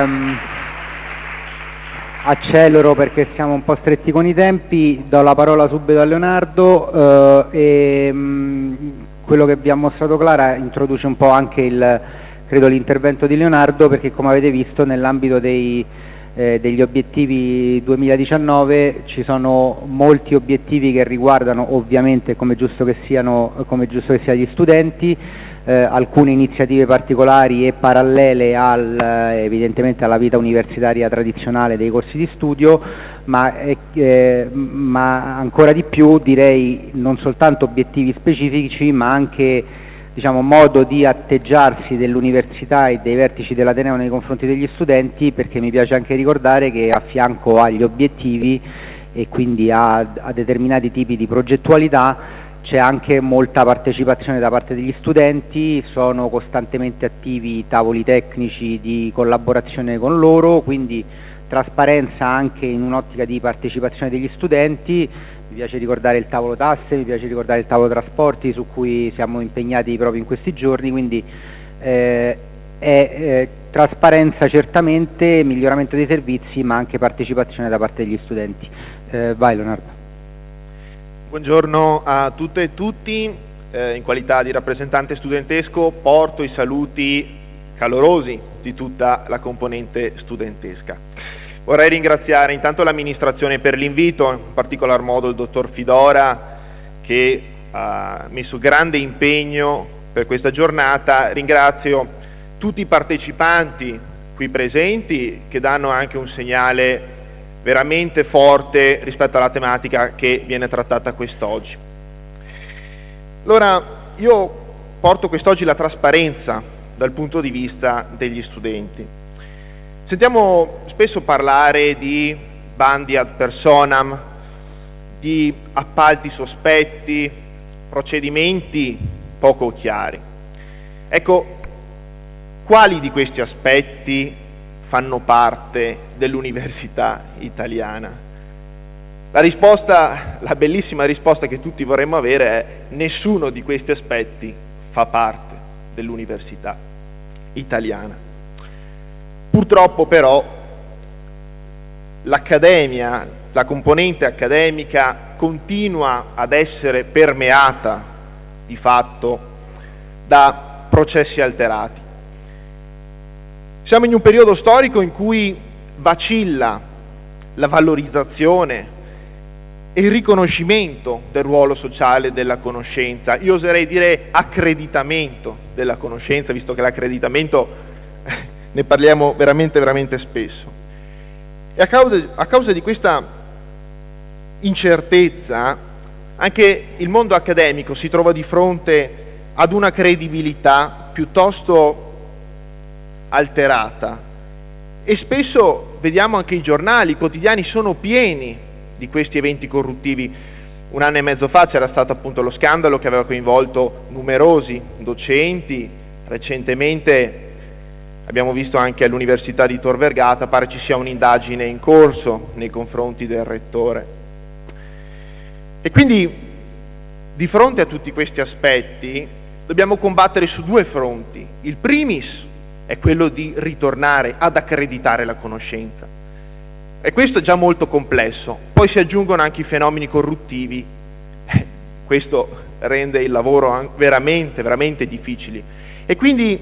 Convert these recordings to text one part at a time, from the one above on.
Um, accelero perché siamo un po' stretti con i tempi, do la parola subito a Leonardo uh, e um, quello che vi ha mostrato Clara introduce un po' anche l'intervento di Leonardo perché come avete visto nell'ambito eh, degli obiettivi 2019 ci sono molti obiettivi che riguardano ovviamente come giusto che, siano, come giusto che sia gli studenti eh, alcune iniziative particolari e parallele al, eh, evidentemente alla vita universitaria tradizionale dei corsi di studio, ma, eh, ma, ancora di più direi non soltanto obiettivi specifici, ma anche diciamo, modo di atteggiarsi dell'università e dei vertici dell'Ateneo nei confronti degli studenti, perché mi piace anche ricordare che a fianco agli obiettivi e quindi a, a determinati tipi di progettualità c'è anche molta partecipazione da parte degli studenti, sono costantemente attivi tavoli tecnici di collaborazione con loro, quindi trasparenza anche in un'ottica di partecipazione degli studenti, mi piace ricordare il tavolo tasse, mi piace ricordare il tavolo trasporti su cui siamo impegnati proprio in questi giorni, quindi eh, è eh, trasparenza certamente, miglioramento dei servizi ma anche partecipazione da parte degli studenti. Eh, vai Leonardo. Buongiorno a tutte e tutti, eh, in qualità di rappresentante studentesco porto i saluti calorosi di tutta la componente studentesca. Vorrei ringraziare intanto l'amministrazione per l'invito, in particolar modo il dottor Fidora che ha messo grande impegno per questa giornata, ringrazio tutti i partecipanti qui presenti che danno anche un segnale veramente forte rispetto alla tematica che viene trattata quest'oggi. Allora, io porto quest'oggi la trasparenza dal punto di vista degli studenti. Sentiamo spesso parlare di bandi ad personam, di appalti sospetti, procedimenti poco chiari. Ecco, quali di questi aspetti fanno parte dell'università italiana? La risposta, la bellissima risposta che tutti vorremmo avere è nessuno di questi aspetti fa parte dell'università italiana. Purtroppo però l'accademia, la componente accademica continua ad essere permeata di fatto da processi alterati. Siamo in un periodo storico in cui vacilla la valorizzazione e il riconoscimento del ruolo sociale della conoscenza, io oserei dire accreditamento della conoscenza, visto che l'accreditamento ne parliamo veramente, veramente spesso. E a causa, a causa di questa incertezza, anche il mondo accademico si trova di fronte ad una credibilità piuttosto alterata e spesso vediamo anche i giornali, i quotidiani sono pieni di questi eventi corruttivi. Un anno e mezzo fa c'era stato appunto lo scandalo che aveva coinvolto numerosi docenti, recentemente abbiamo visto anche all'Università di Tor Vergata, pare ci sia un'indagine in corso nei confronti del rettore. E quindi di fronte a tutti questi aspetti dobbiamo combattere su due fronti. Il primis è quello di ritornare ad accreditare la conoscenza. E questo è già molto complesso. Poi si aggiungono anche i fenomeni corruttivi, questo rende il lavoro veramente, veramente difficile. E quindi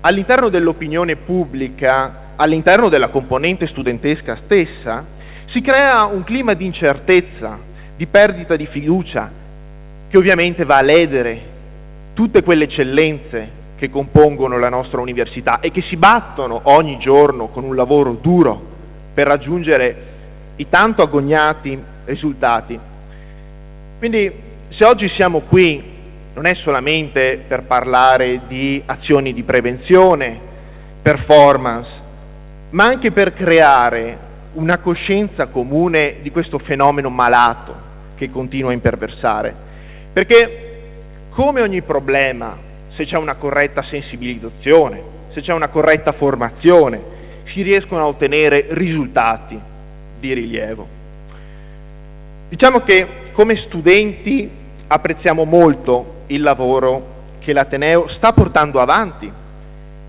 all'interno dell'opinione pubblica, all'interno della componente studentesca stessa, si crea un clima di incertezza, di perdita di fiducia, che ovviamente va a ledere tutte quelle eccellenze che compongono la nostra università e che si battono ogni giorno con un lavoro duro per raggiungere i tanto agognati risultati. Quindi se oggi siamo qui non è solamente per parlare di azioni di prevenzione, performance, ma anche per creare una coscienza comune di questo fenomeno malato che continua a imperversare. Perché come ogni problema se c'è una corretta sensibilizzazione, se c'è una corretta formazione, si riescono a ottenere risultati di rilievo. Diciamo che come studenti apprezziamo molto il lavoro che l'Ateneo sta portando avanti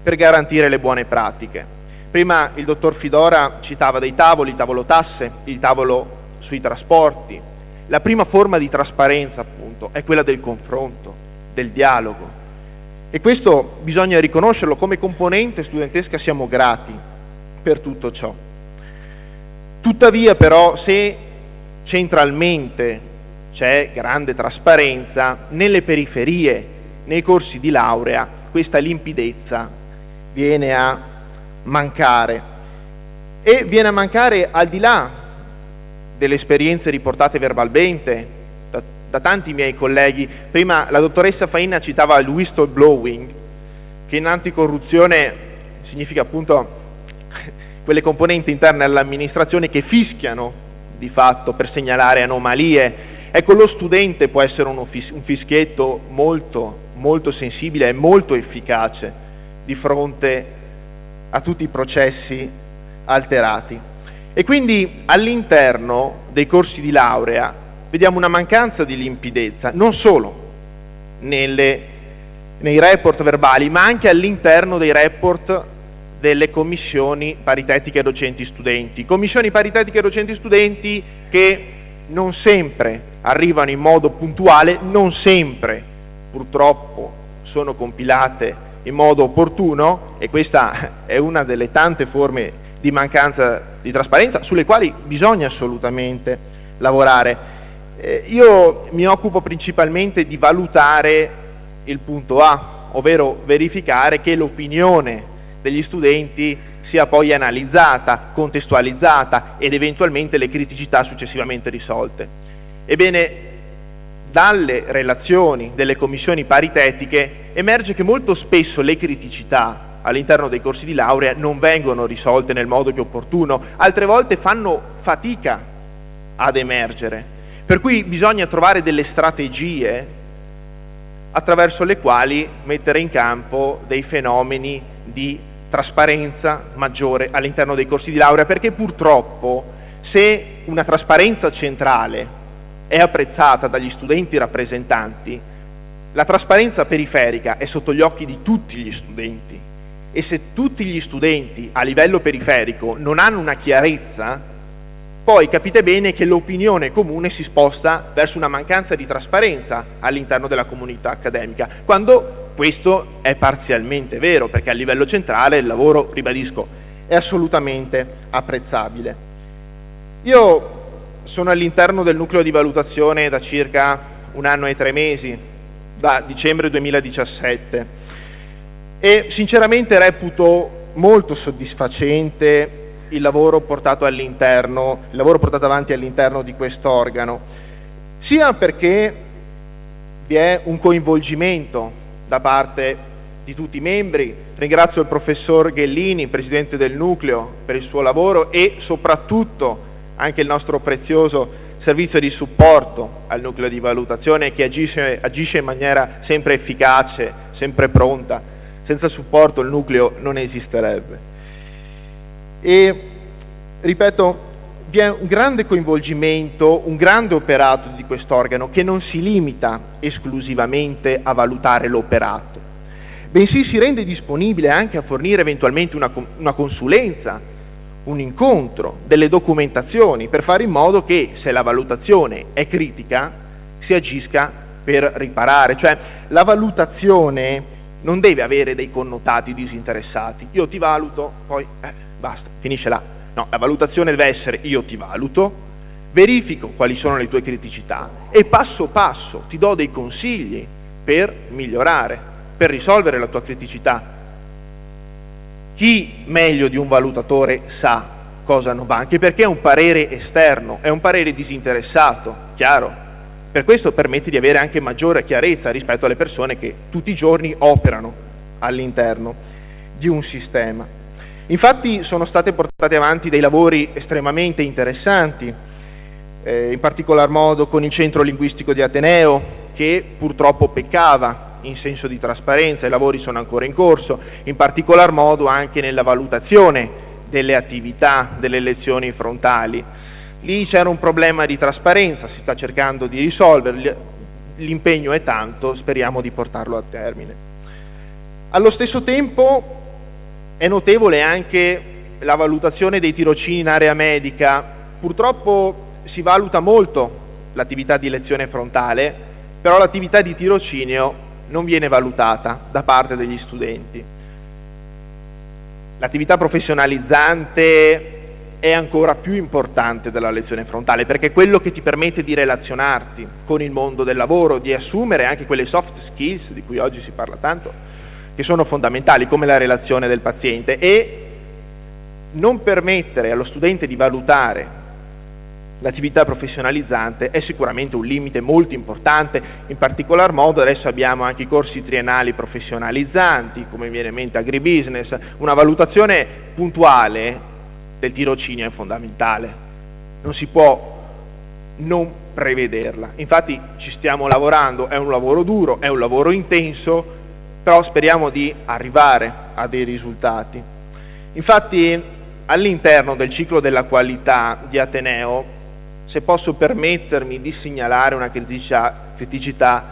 per garantire le buone pratiche, Prima il dottor Fidora citava dei tavoli, il tavolo tasse, il tavolo sui trasporti. La prima forma di trasparenza, appunto, è quella del confronto, del dialogo. E questo bisogna riconoscerlo, come componente studentesca siamo grati per tutto ciò. Tuttavia però se centralmente c'è grande trasparenza, nelle periferie, nei corsi di laurea, questa limpidezza viene a mancare e viene a mancare al di là delle esperienze riportate verbalmente da, tanti miei colleghi. Prima la dottoressa Faina citava il whistleblowing, che in anticorruzione significa appunto quelle componenti interne all'amministrazione che fischiano di fatto per segnalare anomalie. Ecco, lo studente può essere un, fischietto molto, molto sensibile e molto efficace di fronte a tutti i processi alterati. E quindi all'interno dei corsi di laurea vediamo una mancanza di limpidezza, non solo nelle, nei report verbali, ma anche all'interno dei report delle commissioni paritetiche docenti-studenti. Commissioni paritetiche docenti-studenti che non sempre arrivano in modo puntuale, non sempre purtroppo sono compilate in modo opportuno e questa è una delle tante forme di mancanza di trasparenza sulle quali bisogna assolutamente lavorare. Eh, io mi occupo principalmente di valutare il punto A, ovvero verificare che l'opinione degli studenti sia poi analizzata, contestualizzata ed eventualmente le criticità successivamente risolte. Ebbene, dalle relazioni delle commissioni paritetiche emerge che molto spesso le criticità all'interno dei corsi di laurea non vengono risolte nel modo è opportuno, altre volte fanno fatica ad emergere. Per cui bisogna trovare delle strategie attraverso le quali mettere in campo dei fenomeni di trasparenza maggiore all'interno dei corsi di laurea, perché purtroppo se una trasparenza centrale è apprezzata dagli studenti rappresentanti, la trasparenza periferica è sotto gli occhi di tutti gli studenti. E se tutti gli studenti a livello periferico non hanno una chiarezza, poi capite bene che l'opinione comune si sposta verso una mancanza di trasparenza all'interno della comunità accademica, quando questo è parzialmente vero, perché a livello centrale il lavoro, ribadisco, è assolutamente apprezzabile. Io sono all'interno del nucleo di valutazione da circa un anno e tre mesi, da dicembre 2017, e sinceramente reputo molto soddisfacente il lavoro portato all'interno, il lavoro portato avanti all'interno di quest'organo, sia perché vi è un coinvolgimento da parte di tutti i membri, ringrazio il professor Ghellini, presidente del nucleo, per il suo lavoro e soprattutto anche il nostro prezioso servizio di supporto al nucleo di valutazione che agisce, agisce in maniera sempre efficace, sempre pronta. Senza supporto il nucleo non esisterebbe. E ripeto, vi è un grande coinvolgimento, un grande operato di quest'organo che non si limita esclusivamente a valutare l'operato, bensì si rende disponibile anche a fornire eventualmente una, una consulenza, un incontro, delle documentazioni per fare in modo che se la valutazione è critica si agisca per riparare, cioè la valutazione non deve avere dei connotati disinteressati. Io ti valuto, poi eh, basta, finisce là. No, la valutazione deve essere io ti valuto, verifico quali sono le tue criticità e passo passo ti do dei consigli per migliorare, per risolvere la tua criticità. Chi meglio di un valutatore sa cosa non va, anche perché è un parere esterno, è un parere disinteressato, chiaro, per questo permette di avere anche maggiore chiarezza rispetto alle persone che tutti i giorni operano all'interno di un sistema. Infatti sono stati portati avanti dei lavori estremamente interessanti, eh, in particolar modo con il Centro Linguistico di Ateneo, che purtroppo peccava in senso di trasparenza, i lavori sono ancora in corso, in particolar modo anche nella valutazione delle attività delle lezioni frontali Lì c'era un problema di trasparenza, si sta cercando di risolverli, l'impegno è tanto, speriamo di portarlo a termine. Allo stesso tempo è notevole anche la valutazione dei tirocini in area medica, purtroppo si valuta molto l'attività di lezione frontale, però l'attività di tirocinio non viene valutata da parte degli studenti. L'attività professionalizzante è ancora più importante della lezione frontale perché è quello che ti permette di relazionarti con il mondo del lavoro, di assumere anche quelle soft skills di cui oggi si parla tanto, che sono fondamentali come la relazione del paziente e non permettere allo studente di valutare l'attività professionalizzante è sicuramente un limite molto importante, in particolar modo adesso abbiamo anche i corsi triennali professionalizzanti, come viene in mente agribusiness, una valutazione puntuale del tirocinio è fondamentale, non si può non prevederla. Infatti ci stiamo lavorando, è un lavoro duro, è un lavoro intenso, però speriamo di arrivare a dei risultati. Infatti all'interno del ciclo della qualità di Ateneo, se posso permettermi di segnalare una criticità,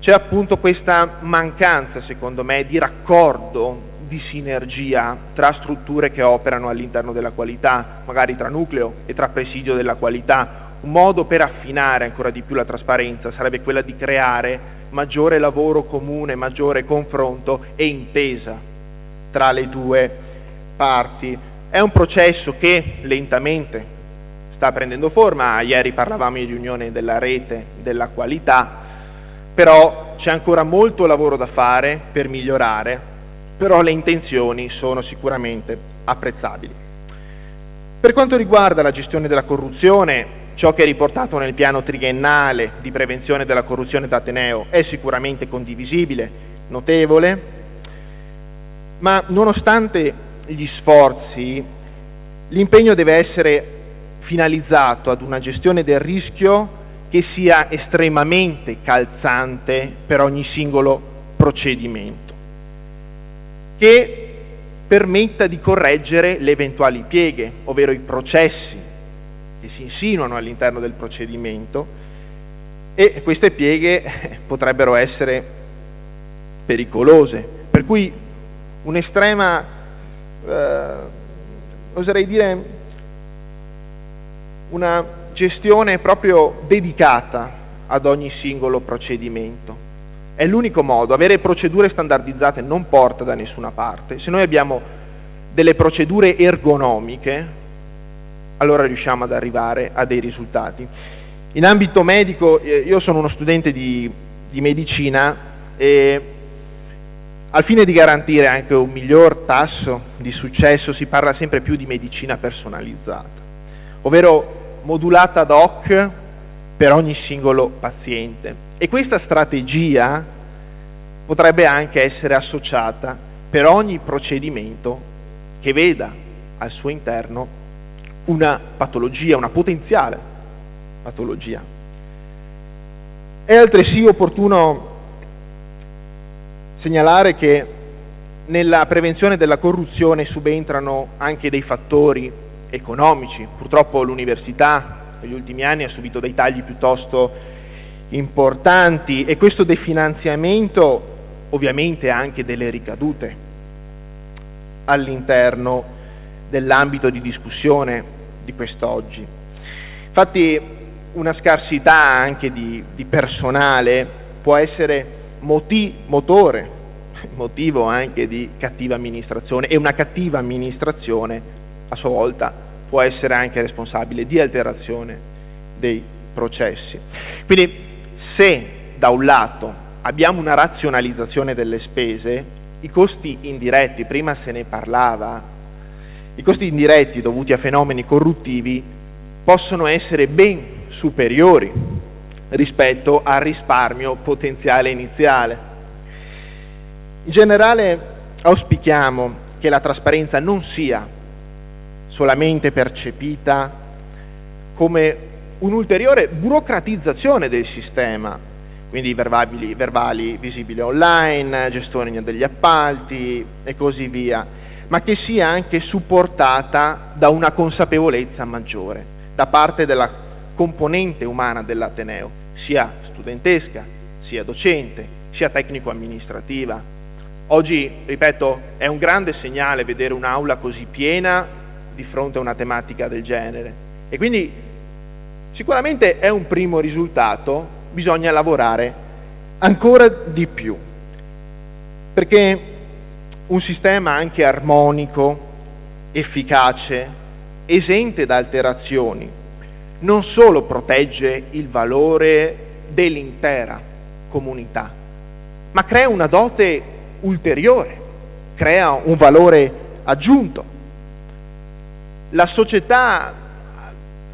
c'è appunto questa mancanza, secondo me, di raccordo di sinergia tra strutture che operano all'interno della qualità, magari tra nucleo e tra presidio della qualità. Un modo per affinare ancora di più la trasparenza sarebbe quella di creare maggiore lavoro comune, maggiore confronto e intesa tra le due parti. È un processo che lentamente sta prendendo forma, ieri parlavamo di riunione della rete della qualità, però c'è ancora molto lavoro da fare per migliorare però le intenzioni sono sicuramente apprezzabili. Per quanto riguarda la gestione della corruzione, ciò che è riportato nel piano triennale di prevenzione della corruzione d'Ateneo è sicuramente condivisibile, notevole, ma nonostante gli sforzi, l'impegno deve essere finalizzato ad una gestione del rischio che sia estremamente calzante per ogni singolo procedimento che permetta di correggere le eventuali pieghe, ovvero i processi che si insinuano all'interno del procedimento e queste pieghe potrebbero essere pericolose. Per cui un'estrema, eh, oserei dire, una gestione proprio dedicata ad ogni singolo procedimento. È l'unico modo, avere procedure standardizzate non porta da nessuna parte. Se noi abbiamo delle procedure ergonomiche, allora riusciamo ad arrivare a dei risultati. In ambito medico, eh, io sono uno studente di, di medicina e al fine di garantire anche un miglior tasso di successo si parla sempre più di medicina personalizzata, ovvero modulata ad hoc per ogni singolo paziente. E questa strategia potrebbe anche essere associata per ogni procedimento che veda al suo interno una patologia, una potenziale patologia. È altresì opportuno segnalare che nella prevenzione della corruzione subentrano anche dei fattori economici. Purtroppo l'università negli ultimi anni ha subito dei tagli piuttosto importanti e questo definanziamento ovviamente ha anche delle ricadute all'interno dell'ambito di discussione di quest'oggi. Infatti una scarsità anche di, di personale può essere moti, motore, motivo anche di cattiva amministrazione e una cattiva amministrazione a sua volta può essere anche responsabile di alterazione dei processi. Quindi se da un lato abbiamo una razionalizzazione delle spese, i costi indiretti, prima se ne parlava, i costi indiretti dovuti a fenomeni corruttivi possono essere ben superiori rispetto al risparmio potenziale iniziale. In generale auspichiamo che la trasparenza non sia solamente percepita come un'ulteriore burocratizzazione del sistema, quindi verbali, verbali visibili online, gestione degli appalti e così via, ma che sia anche supportata da una consapevolezza maggiore da parte della componente umana dell'Ateneo, sia studentesca, sia docente, sia tecnico-amministrativa, Oggi, ripeto, è un grande segnale vedere un'aula così piena di fronte a una tematica del genere. E quindi sicuramente è un primo risultato, bisogna lavorare ancora di più, perché un sistema anche armonico, efficace, esente da alterazioni, non solo protegge il valore dell'intera comunità, ma crea una dote ulteriore, crea un valore aggiunto. La società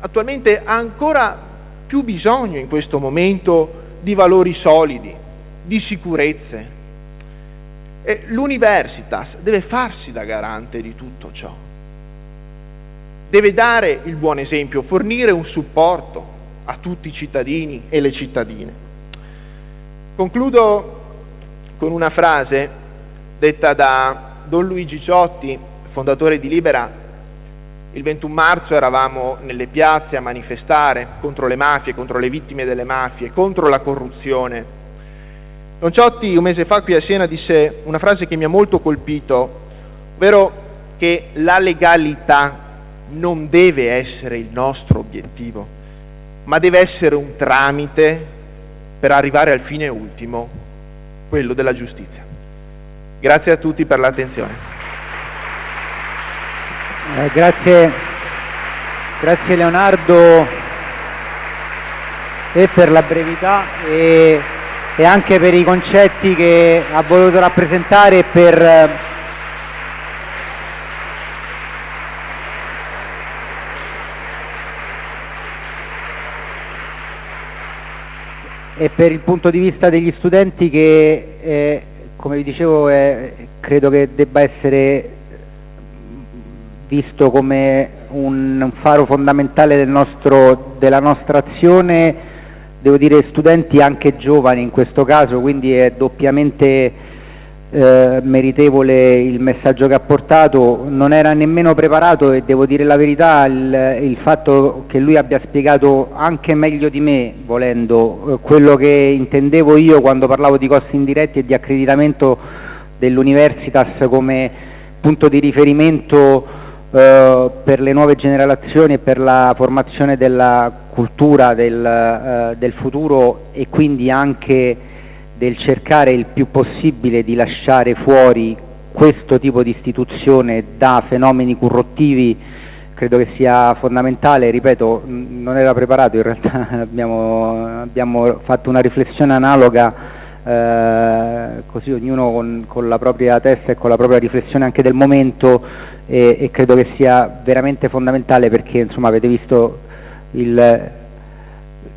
attualmente ha ancora più bisogno in questo momento di valori solidi, di sicurezze. E l'universitas deve farsi da garante di tutto ciò. Deve dare il buon esempio, fornire un supporto a tutti i cittadini e le cittadine. Concludo con una frase detta da Don Luigi Ciotti, fondatore di Libera. Il 21 marzo eravamo nelle piazze a manifestare contro le mafie, contro le vittime delle mafie, contro la corruzione. Don Ciotti un mese fa qui a Siena disse una frase che mi ha molto colpito, ovvero che la legalità non deve essere il nostro obiettivo, ma deve essere un tramite per arrivare al fine ultimo, quello della giustizia. Grazie a tutti per l'attenzione. Eh, grazie, grazie Leonardo e per la brevità e, e anche per i concetti che ha voluto rappresentare e per e per il punto di vista degli studenti che, eh, come vi dicevo, eh, credo che debba essere visto come un, un faro fondamentale del nostro, della nostra azione, devo dire studenti anche giovani in questo caso, quindi è doppiamente eh, meritevole il messaggio che ha portato, non era nemmeno preparato e devo dire la verità, il, il fatto che lui abbia spiegato anche meglio di me, volendo, eh, quello che intendevo io quando parlavo di costi indiretti e di accreditamento dell'Universitas come punto di riferimento eh, per le nuove generazioni e per la formazione della cultura del, eh, del futuro e quindi anche del cercare il più possibile di lasciare fuori questo tipo di istituzione da fenomeni corruttivi credo che sia fondamentale, ripeto, non era preparato, in realtà abbiamo, abbiamo fatto una riflessione analoga, eh, così ognuno con, con, la propria testa e con la propria riflessione anche del momento e, e credo che sia veramente fondamentale perché insomma avete visto il,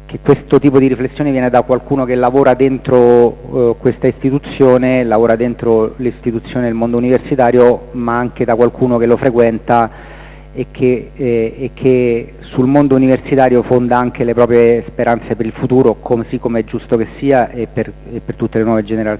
che questo tipo di riflessione viene da qualcuno che lavora dentro eh, questa istituzione, lavora dentro l'istituzione del mondo universitario, ma anche da qualcuno che lo frequenta e che, eh, e che, sul mondo universitario fonda anche le proprie speranze per il futuro, così come è giusto che sia e per, e per tutte le nuove generazioni.